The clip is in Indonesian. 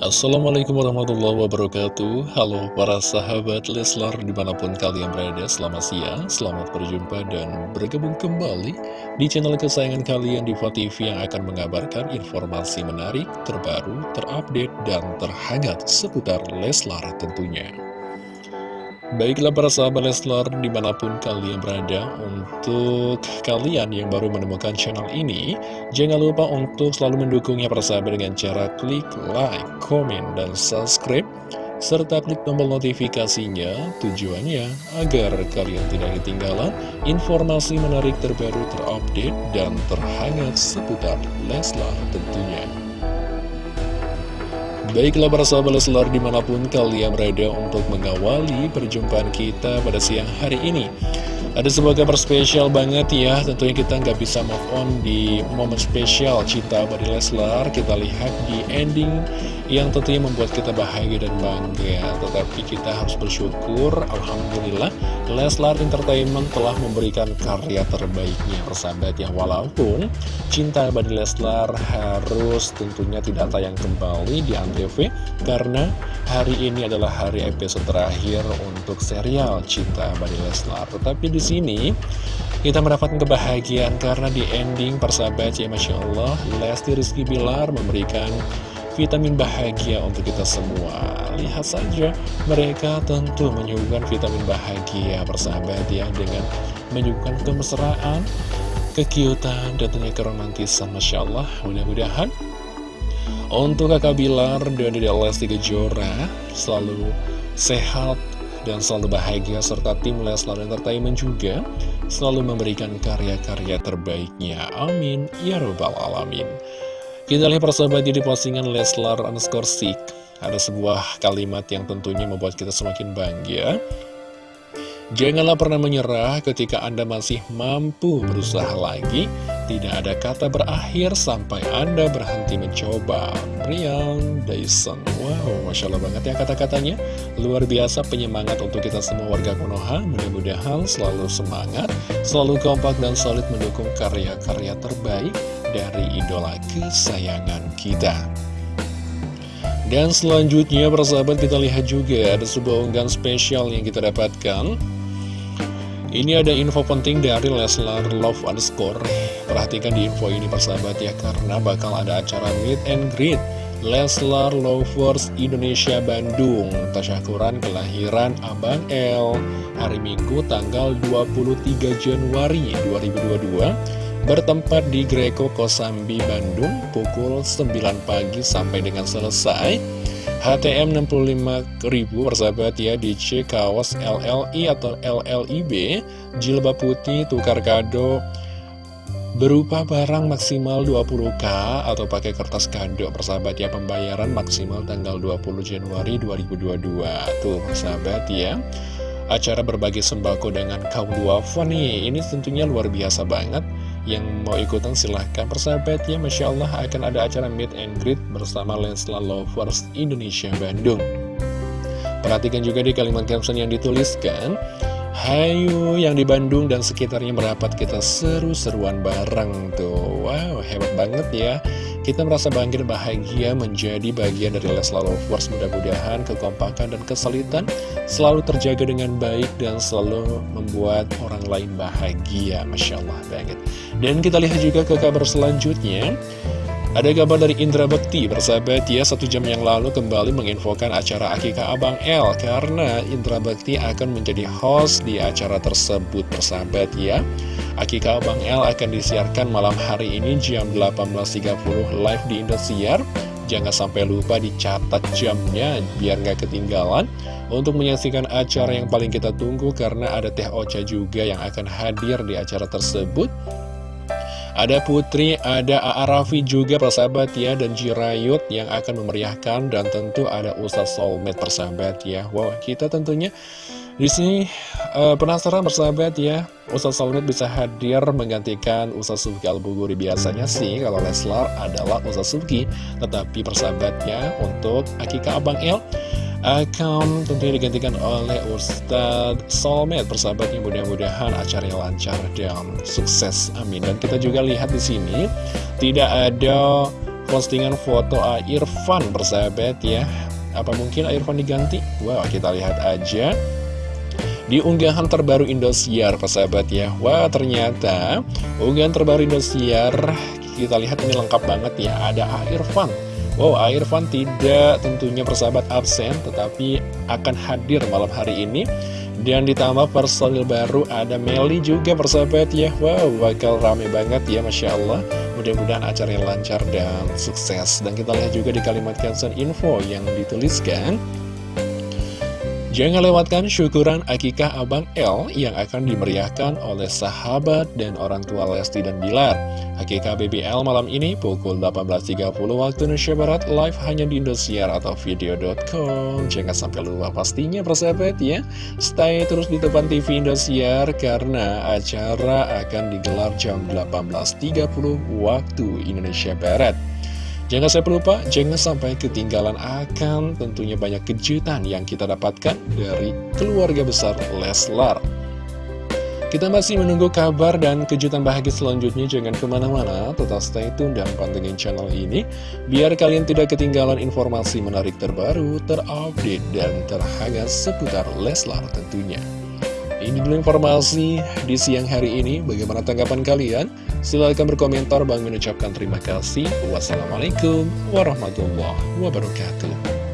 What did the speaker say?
Assalamualaikum warahmatullahi wabarakatuh. Halo para sahabat Leslar di mana pun kalian berada Selamat siang, selamat berjumpa dan bergabung kembali Di channel kesayangan kalian di TV yang akan mengabarkan informasi menarik, terbaru, terupdate, dan terhangat seputar Leslar tentunya Baiklah para sahabat Leslar di mana pun kalian berada Untuk kalian yang baru menemukan channel ini Jangan lupa untuk selalu mendukungnya para sahabat dengan cara klik like, komen, dan subscribe Serta klik tombol notifikasinya tujuannya agar kalian tidak ketinggalan informasi menarik terbaru terupdate dan terhangat seputar Leslar tentunya Baiklah para sahabat Leslar di mana pun kalian berada untuk mengawali perjumpaan kita pada siang hari ini. Ada sebuah kabar spesial banget ya Tentunya kita nggak bisa move on di momen spesial Cinta Abadi Leslar Kita lihat di ending yang tentunya membuat kita bahagia dan bangga. Tetapi kita harus bersyukur Alhamdulillah Leslar Entertainment telah memberikan karya terbaiknya. Persahabat ya Walaupun Cinta Abadi Leslar harus tentunya tidak tayang kembali di Antv Karena hari ini adalah hari episode terakhir untuk serial Cinta Abadi Leslar. Tetapi di sini kita mendapatkan kebahagiaan karena di ending persahabat ya Masya Allah Lesti Rizky Bilar memberikan vitamin bahagia untuk kita semua Lihat saja, mereka tentu menyuguhkan vitamin bahagia persahabat ya Dengan menyuguhkan kemesraan, kekiutan, dan tentunya keromantisan Masya Allah, mudah-mudahan Untuk kakak Bilar dan Dede Lesti Kejora selalu sehat dan selalu bahagia serta tim Leslar Entertainment juga selalu memberikan karya-karya terbaiknya. Amin. Ya Rabbal Alamin. Kita lihat persahabat di postingan Leslar underscore Sik Ada sebuah kalimat yang tentunya membuat kita semakin bangga. Janganlah pernah menyerah ketika Anda masih mampu berusaha lagi. Tidak ada kata berakhir sampai Anda berhenti mencoba. Brian Dyson Wow, Masya Allah banget ya kata-katanya. Luar biasa penyemangat untuk kita semua warga Konoha. Mudah-mudahan selalu semangat Selalu kompak dan solid mendukung karya-karya terbaik dari idola kesayangan kita. Dan selanjutnya persahabat kita lihat juga ada sebuah unggahan spesial yang kita dapatkan. Ini ada info penting dari Leslar Love underscore. Perhatikan di info ini persahabat ya Karena bakal ada acara meet and greet Leslar Lovers Indonesia Bandung. Tasyakuran kelahiran Abang L. Hari Minggu tanggal 23 Januari 2022 bertempat di Greco Kosambi, Bandung pukul 9 pagi sampai dengan selesai. HTM 65.000 persahabat ya DC kaos LLI atau LLIB jilbab putih tukar kado berupa barang maksimal 20k atau pakai kertas kado persahabat ya pembayaran maksimal tanggal 20 Januari 2022 tuh persahabat ya. Acara berbagi sembako dengan kaum duafa nih ini tentunya luar biasa banget yang mau ikutan silahkan. Persahabat ya Masya Allah akan ada acara meet and greet bersama Lensla Lovers Indonesia Bandung. Perhatikan juga di kalimat caption yang dituliskan Hayu yang di Bandung dan sekitarnya merapat kita seru-seruan bareng tuh. Wow hebat banget ya kita merasa bangga dan bahagia menjadi bagian dari Leslar Lovers Mudah-mudahan kekompakan dan kesulitan selalu terjaga dengan baik dan selalu membuat orang lain bahagia. Masya Allah banget. Dan kita lihat juga ke kabar selanjutnya ada kabar dari Indra Bekti, bersahabat ya, satu jam yang lalu kembali menginfokan acara Akika Abang L Karena Indra Bekti akan menjadi host di acara tersebut, bersahabat ya. Akika Abang L akan disiarkan malam hari ini jam 18.30 live di Indosiar. Jangan sampai lupa dicatat jamnya biar nggak ketinggalan. Untuk menyaksikan acara yang paling kita tunggu karena ada Teh Ocha juga yang akan hadir di acara tersebut ada Putri, ada Aarafi juga persahabat ya Dan Jirayut yang akan memeriahkan Dan tentu ada Ustaz Soulmate persahabat ya. Wow kita tentunya di sini uh, penasaran persahabat ya. Ustaz Soulmate bisa hadir menggantikan Ustaz Subki Al-Buguri. Biasanya sih kalau Leslar adalah Ustaz Subki Tetapi persahabatnya untuk Akika Abang El akan tentunya digantikan oleh Ustadz Solmed persahabatnya mudah-mudahan acaranya lancar dan sukses amin. Dan kita juga lihat di sini tidak ada postingan foto Irfan bersahabat ya. Apa mungkin Irfan diganti? Wow kita lihat aja. Di unggahan terbaru Indosiar persahabat ya. Wah ternyata unggahan terbaru Indosiar kita lihat ini lengkap banget ya. Ada Irfan Wow, Irfan tidak tentunya persahabat absen, tetapi akan hadir malam hari ini. Dan ditambah personil baru ada Meli juga persahabat ya. Wow, bakal rame banget ya, Masya Allah. Mudah-mudahan acaranya lancar dan sukses. Dan kita lihat juga di kalimat caption info yang dituliskan. Jangan lewatkan syukuran akikah Abang L yang akan dimeriahkan oleh sahabat dan orang tua Lesti dan Bilar. Akikah BBL malam ini pukul 18.30 waktu Indonesia Barat live hanya di Indosiar atau video.com. Jangan sampai lupa pastinya persahabat ya. Stay terus di depan TV Indosiar karena acara akan digelar jam 18.30 waktu Indonesia Barat. Jangan sampai lupa, jangan sampai ketinggalan akan tentunya banyak kejutan yang kita dapatkan dari keluarga besar Leslar. Kita masih menunggu kabar dan kejutan bahagia selanjutnya, jangan ke mana-mana, tetap stay tune dan pantengin channel ini, biar kalian tidak ketinggalan informasi menarik terbaru, terupdate, dan terhangat seputar Leslar tentunya. Ini dulu informasi di siang hari ini. Bagaimana tanggapan kalian? Silahkan berkomentar. Bang mengucapkan terima kasih. Wassalamualaikum warahmatullahi wabarakatuh.